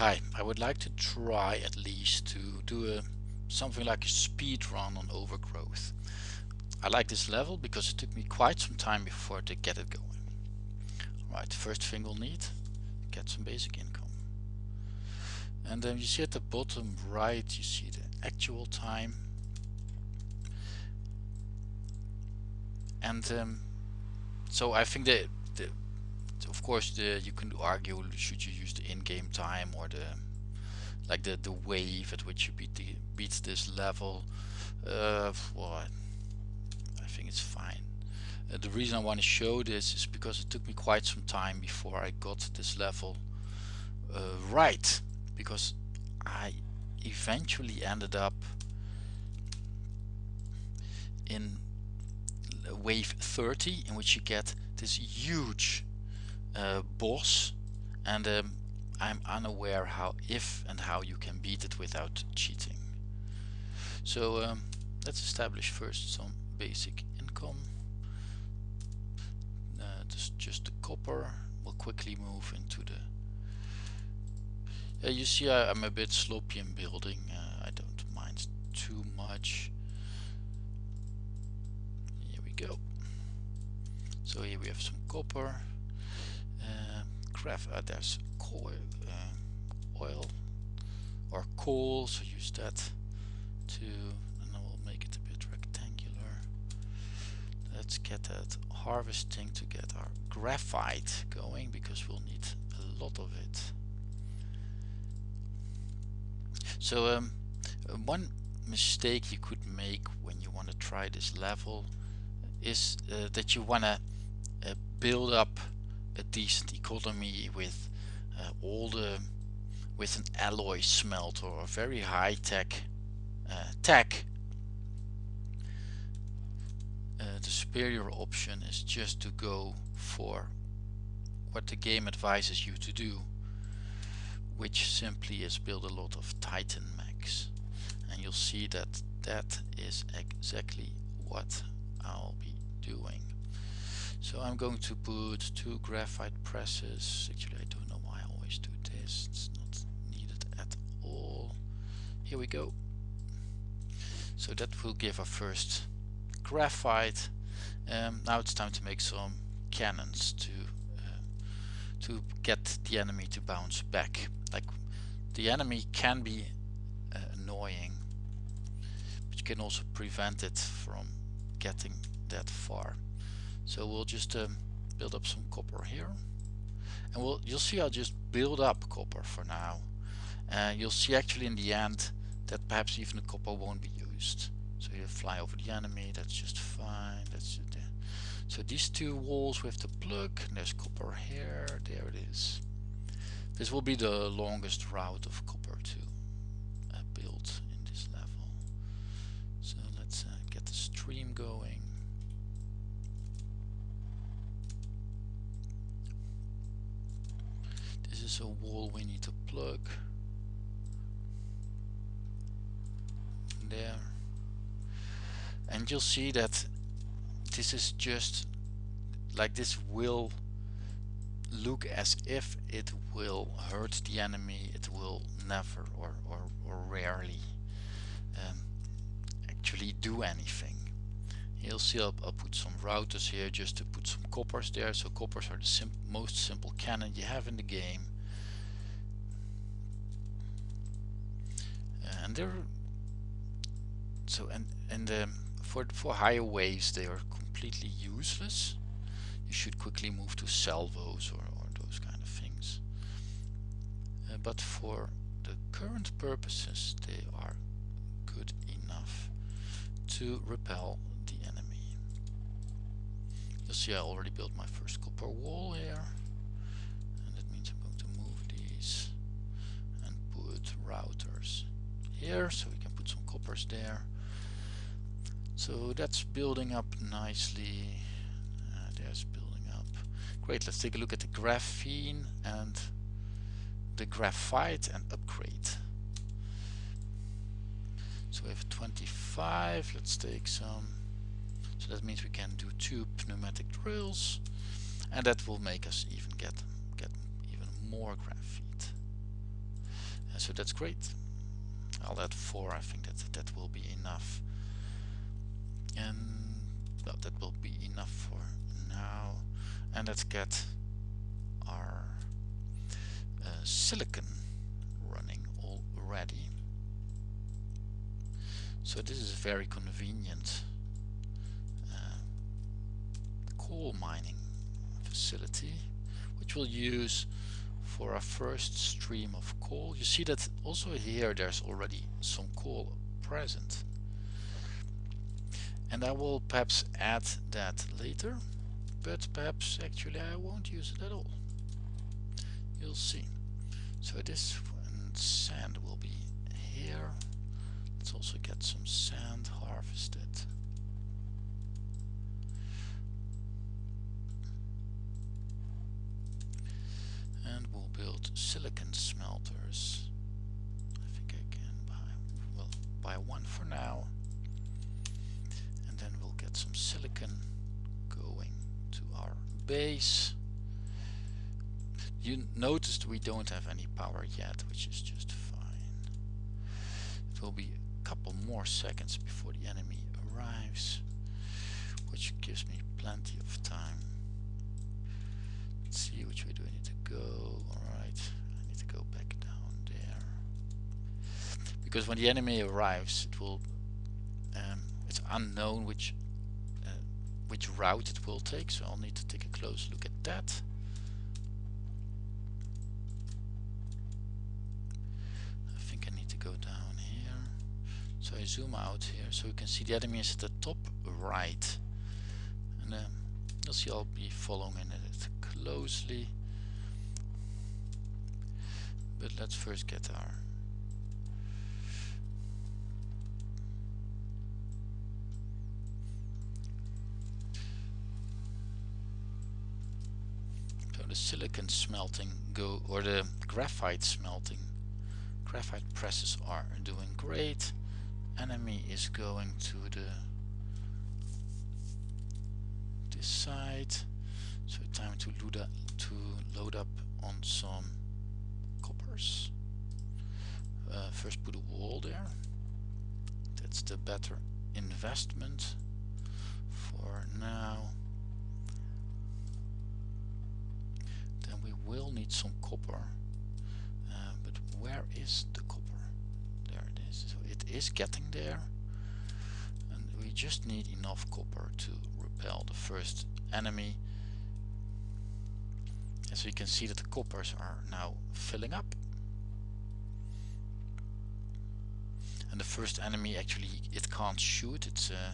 Hi, I would like to try at least to do a something like a speed run on overgrowth. I like this level because it took me quite some time before to get it going. Right, first thing we'll need, get some basic income. And then you see at the bottom right, you see the actual time. And um, so I think that the, of course the you can argue should you use the in-game time or the like the the wave at which you beat the beat this level uh, well I think it's fine. Uh, the reason I want to show this is because it took me quite some time before I got this level uh, right. Because I eventually ended up in wave 30 in which you get this huge uh, boss and um, I'm unaware how if and how you can beat it without cheating. So um, let's establish first some basic income. Uh, just, just the copper we'll quickly move into the you see I, am a bit sloppy in building uh, I don't mind too much. Here we go. So here we have some copper craft uh, there's coal uh, oil or coal so use that to and I will make it a bit rectangular. Let's get that harvesting to get our graphite going because we'll need a lot of it. So um, one mistake you could make when you want to try this level is uh, that you want to uh, build up a decent economy with uh, all the with an alloy smelter or a very high tech uh, tech uh, the superior option is just to go for what the game advises you to do which simply is build a lot of titan mechs and you'll see that that is exactly what I'll be doing so I'm going to put two graphite presses. Actually, I don't know why I always do this. It's not needed at all. Here we go. So that will give our first graphite. Um, now it's time to make some cannons to uh, to get the enemy to bounce back. Like the enemy can be uh, annoying, but you can also prevent it from getting that far. So we'll just um, build up some copper here. And we'll, you'll see I'll just build up copper for now. And you'll see actually in the end that perhaps even the copper won't be used. So you fly over the enemy, that's just fine. That's it. So these two walls we have to plug. There's copper here, there it is. This will be the longest route of copper to uh, build in this level. So let's uh, get the stream going. Is a wall we need to plug. There. And you'll see that this is just like this will look as if it will hurt the enemy. It will never or, or, or rarely um, actually do anything. You'll see I'll, I'll, put some routers here just to put some coppers there. So coppers are the sim most simple cannon you have in the game and they're so and and um, for for higher waves they are completely useless. You should quickly move to salvos or, or those kind of things. Uh, but for the current purposes they are good enough to repel the enemy. You'll see I already built my first copper wall here and that means I'm going to move these and put routers here so we can put some coppers there. So that's building up nicely. Uh, there's building up. Great let's take a look at the graphene and the graphite and upgrade. So we have 25 let's take some. So that means we can do two pneumatic drills and that will make us even get get even more graphite. So that's great I'll add four I think that that will be enough. And well, that will be enough for now. And let's get our uh, silicon running already. So this is a very convenient uh, coal mining facility which we'll use for our first stream of coal. You see that also here there's already some coal present. And I will perhaps add that later, but perhaps actually I won't use it at all. You'll see. So this sand will be here. Let's also get some sand harvested. build silicon smelters. I think I can buy, well, buy one for now. And then we'll get some silicon going to our base. You noticed we don't have any power yet, which is just fine. It will be a couple more seconds before the enemy arrives, which gives me plenty of time. Let's see which way do I need to go. Back down there. because when the enemy arrives it will um, it's unknown which uh, which route it will take so I'll need to take a close look at that. I think I need to go down here. So I zoom out here so you can see the enemy is at the top right. And um, you'll see I'll be following in it closely. But let's first get our so the silicon smelting go or the graphite smelting graphite presses are doing great. Enemy is going to the this side time to load up to load up on some coppers. Uh, first put a wall there. That's the better investment for now. Then we will need some copper. Uh, but where is the copper? There it is. So it is getting there. And we just need enough copper to repel the first enemy and so you can see that the coppers are now filling up and the first enemy actually it can't shoot it's uh,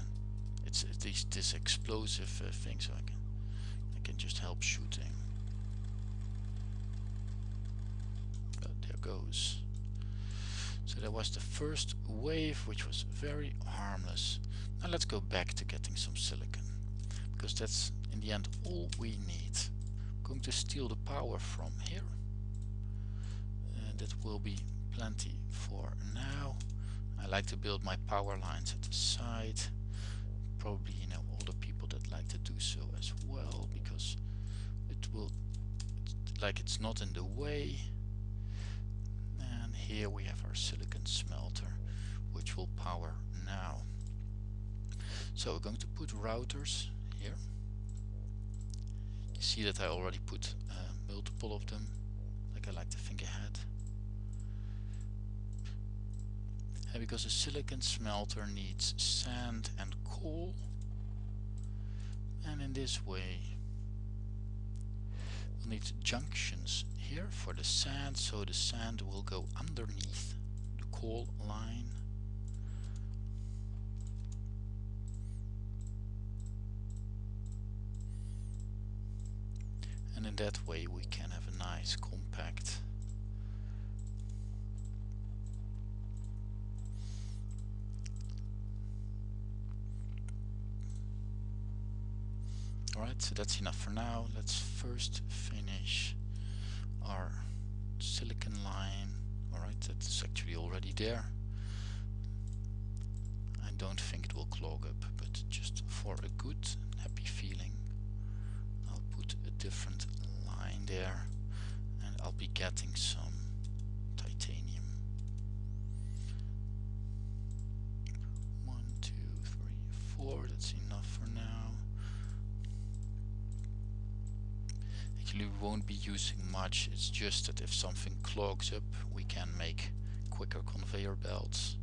it's, it's this explosive uh, thing so I can I can just help shooting But there goes. So that was the first wave which was very harmless. Now let's go back to getting some silicon because that's in the end all we need. Going to steal the power from here. And that will be plenty for now. I like to build my power lines at the side. Probably you know all the people that like to do so as well because it will like it's not in the way and here we have our silicon smelter which will power now so we're going to put routers here you see that I already put uh, multiple of them. Like I like to think ahead. And because a silicon smelter needs sand and coal and in this way we'll need junctions here for the sand so the sand will go underneath the coal line and that way we can have a nice compact. Alright, so that's enough for now. Let's first finish our silicon line. Alright that's actually already there. I don't think it will clog up but just for a good happy feeling different line there and I'll be getting some titanium. One, two, three, four, that's enough for now. Actually we won't be using much, it's just that if something clogs up we can make quicker conveyor belts.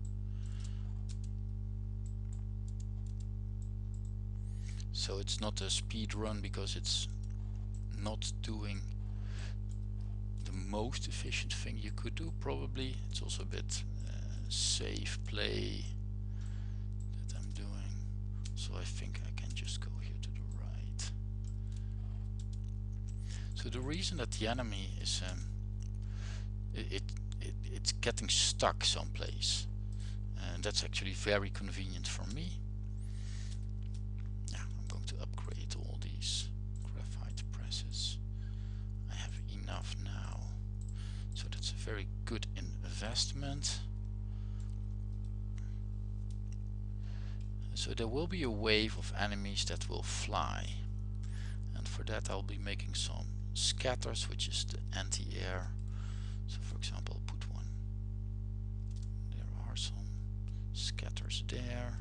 so it's not a speed run because it's not doing the most efficient thing you could do probably. It's also a bit uh, safe play that I'm doing. So I think I can just go here to the right. So the reason that the enemy is um, it, it, it it's getting stuck someplace and that's actually very convenient for me So there will be a wave of enemies that will fly. And for that I'll be making some scatters, which is the anti-air. So for example, I'll put one. There are some scatters there.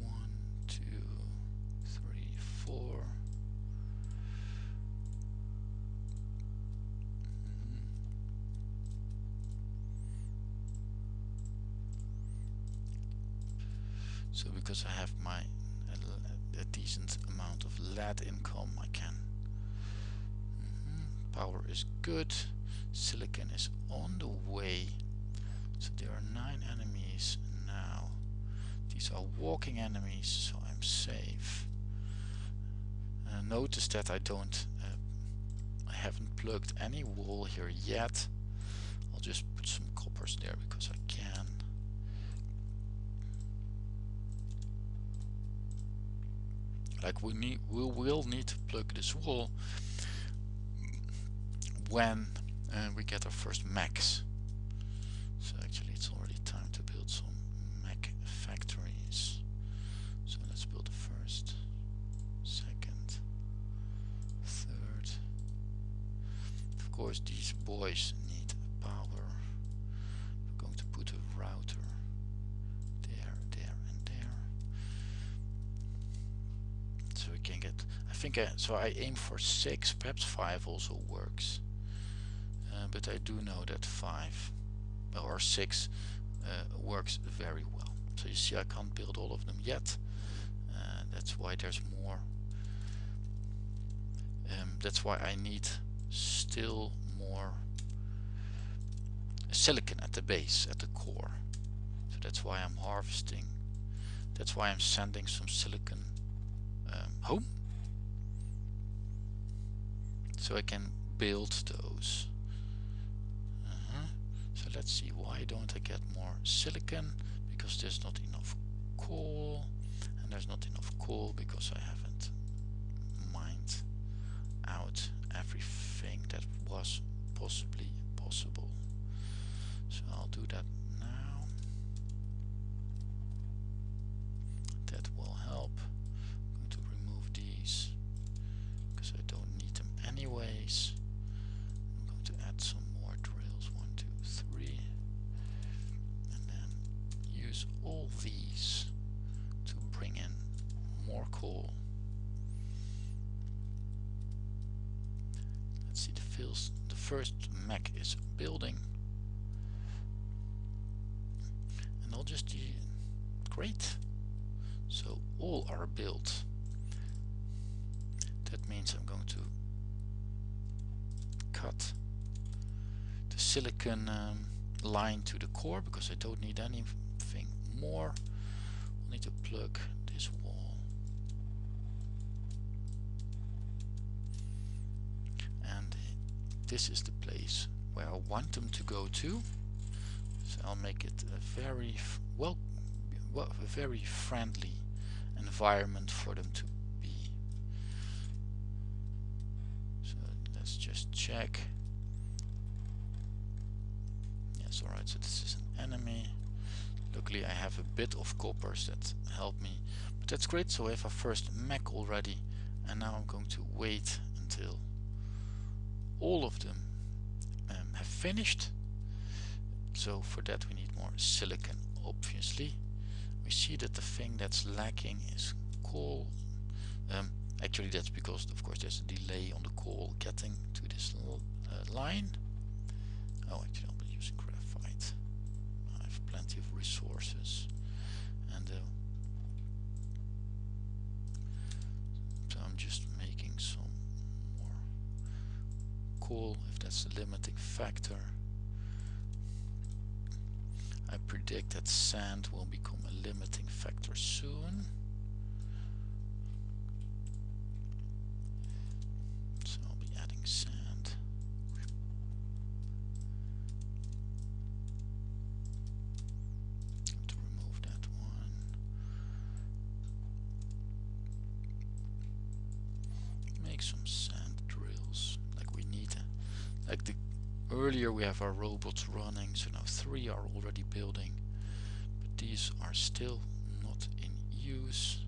One, two, three, four. So because I have my a, a decent amount of lead income, I can. Mm -hmm. Power is good. Silicon is on the way. So there are nine enemies now. These are walking enemies, so I'm safe. Uh, notice that I don't, uh, I haven't plugged any wall here yet. I'll just put some coppers there because I can. Like we need we will need to plug this wall when uh, we get our first mechs so actually it's already time to build some mech factories. So let's build the first second third. Of course these boys think I, so I aim for 6, perhaps 5 also works. Uh, but I do know that 5 or 6 uh, works very well. So you see I can't build all of them yet. Uh, that's why there's more. Um, that's why I need still more silicon at the base, at the core. So that's why I'm harvesting. That's why I'm sending some silicon um, home so I can build those. Uh -huh. so let's see why don't I get more silicon? Because there's not enough coal and there's not enough coal because I haven't mined out everything that was possibly possible. So I'll do that the first mech is building. And I'll just great so all are built. That means I'm going to cut the silicon um, line to the core because I don't need anything more. I need to plug this wall. And this is the place where I want them to go to. So I'll make it a very well, well a very friendly environment for them to be. So let's just check. Yes alright so this is an enemy. Luckily I have a bit of coppers that help me. But that's great so I have a first mech already and now I'm going to wait until all of them um, have finished. So for that we need more silicon obviously. We see that the thing that's lacking is coal. Um, actually that's because of course there's a delay on the coal getting to this uh, line. Oh actually I'll be using graphite. I have plenty of resources. And uh, so I'm just making some more if limiting factor. I predict that sand will become a limiting factor soon earlier we have our robots running so now three are already building. But these are still not in use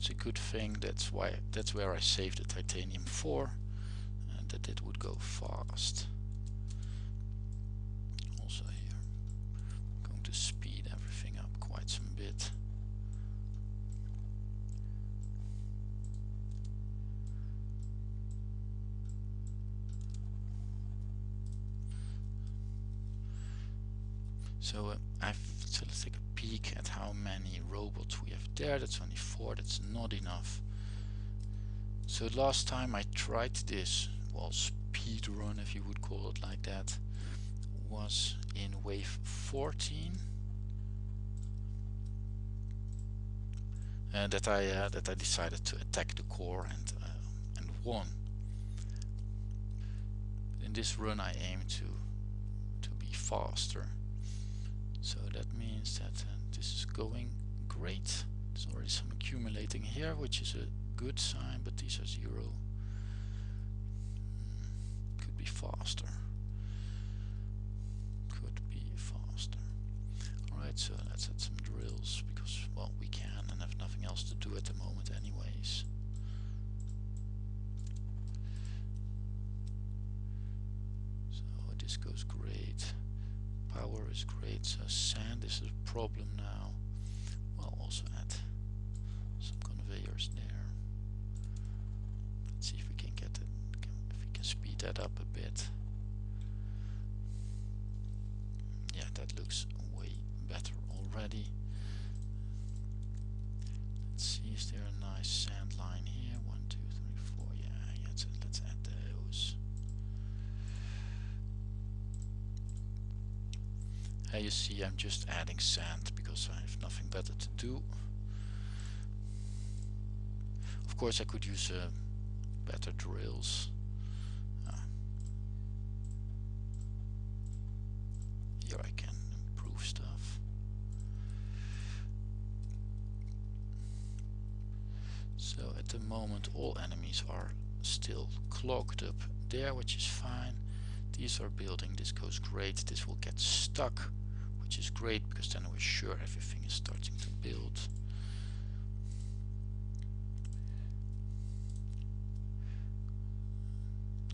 It's a good thing that's why that's where I saved the titanium 4 and that it would go fast. So last time I tried this, well, speed run, if you would call it like that, was in wave 14. Uh, that I uh, that I decided to attack the core and uh, and won. In this run, I aim to to be faster. So that means that uh, this is going great. There's already some accumulating here, which is a good sign, but these are zero. Hmm, could be faster. Could be faster. Alright, so let's add some drills because, well, we can and have nothing else to do at the moment anyways. So this goes great power is great so sand is a problem now well also add Here you see I'm just adding sand because I have nothing better to do. Of course I could use uh, better drills. Uh, here I can improve stuff. So at the moment all enemies are still clogged up there which is fine. These are building, this goes great, this will get stuck which is great because then we're sure everything is starting to build.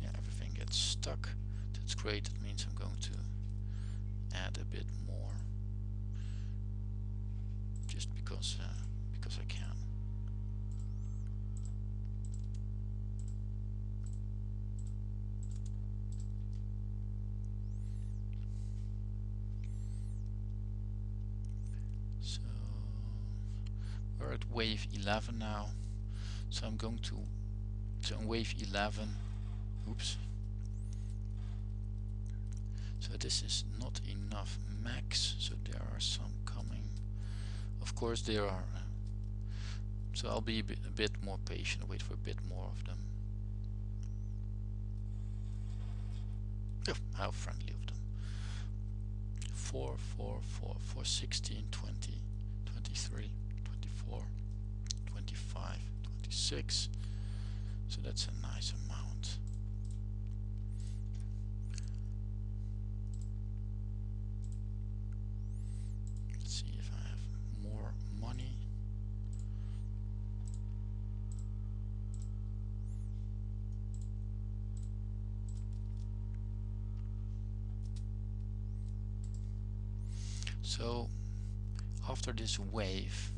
Yeah, everything gets stuck. That's great. That means I'm going to add a bit more just because uh, because I can. at wave 11 now. So I'm going to so on wave 11 oops. So this is not enough mechs. So there are some coming. Of course there are uh, so I'll be a bit, a bit more patient wait for a bit more of them. Oh, how friendly of them. 4 4 4 4 16 20 23 24 25 26 so that's a nice amount. Let's see if I have more money. So after this wave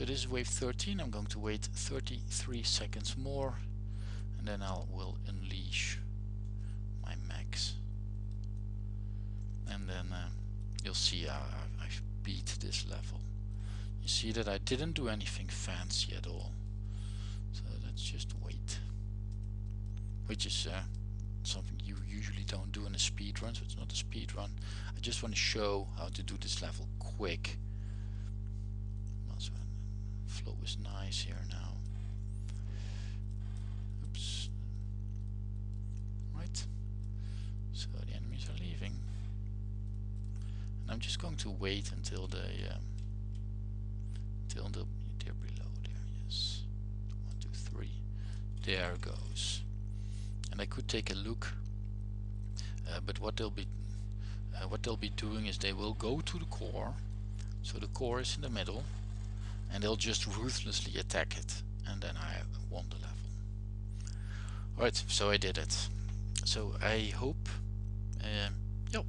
so this is wave 13 I'm going to wait 33 seconds more and then I will unleash my mechs. And then uh, you'll see how I've beat this level. You see that I didn't do anything fancy at all. So let's just wait. Which is uh, something you usually don't do in a speed run so it's not a speed run I just want to show how to do this level quick flow is nice here now. Oops. Right. So the enemies are leaving. And I'm just going to wait until they um, until the, they're below there yes. One two three. There goes. And I could take a look. Uh, but what they'll be uh, what they'll be doing is they will go to the core. So the core is in the middle and they'll just ruthlessly attack it and then I won the level. Alright so I did it. So I hope uh, yeah,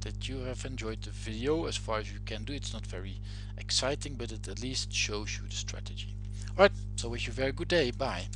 that you have enjoyed the video. As far as you can do it's not very exciting but it at least shows you the strategy. Alright so wish you a very good day. Bye